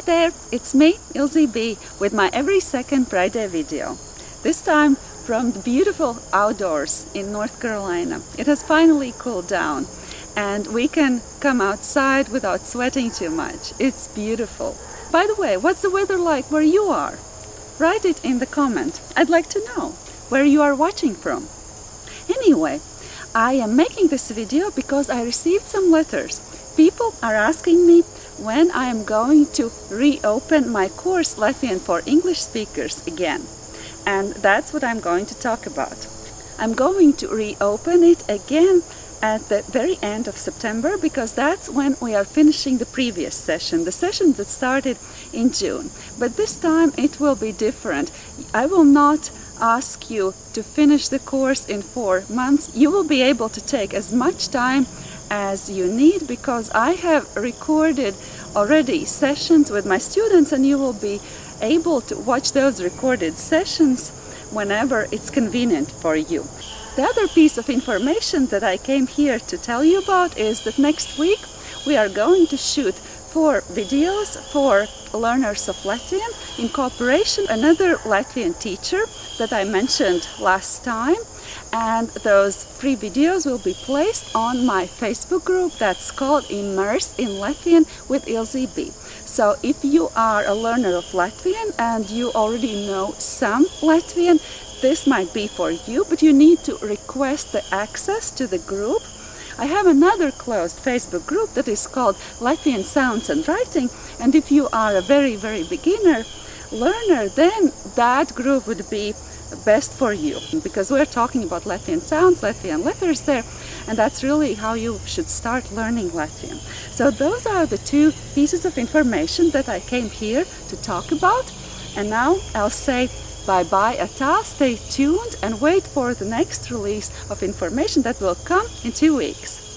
Hi there, it's me, Ilze B, with my every second Friday video. This time from the beautiful outdoors in North Carolina. It has finally cooled down and we can come outside without sweating too much. It's beautiful. By the way, what's the weather like where you are? Write it in the comment. I'd like to know where you are watching from. Anyway, I am making this video because I received some letters. People are asking me when I am going to reopen my course Latvian for English speakers again. And that's what I'm going to talk about. I'm going to reopen it again at the very end of September because that's when we are finishing the previous session, the session that started in June. But this time it will be different. I will not ask you to finish the course in four months. You will be able to take as much time as you need because I have recorded already sessions with my students and you will be able to watch those recorded sessions whenever it's convenient for you. The other piece of information that I came here to tell you about is that next week we are going to shoot four videos for learners of Latvian in cooperation another Latvian teacher that I mentioned last time and those free videos will be placed on my Facebook group that's called Immerse in Latvian with Ilze B. So if you are a learner of Latvian and you already know some Latvian, this might be for you, but you need to request the access to the group. I have another closed Facebook group that is called Latvian Sounds and Writing, and if you are a very, very beginner learner, then that group would be best for you because we're talking about Latvian sounds, Latvian letters there and that's really how you should start learning Latvian. So those are the two pieces of information that I came here to talk about and now I'll say bye-bye ata, stay tuned and wait for the next release of information that will come in two weeks.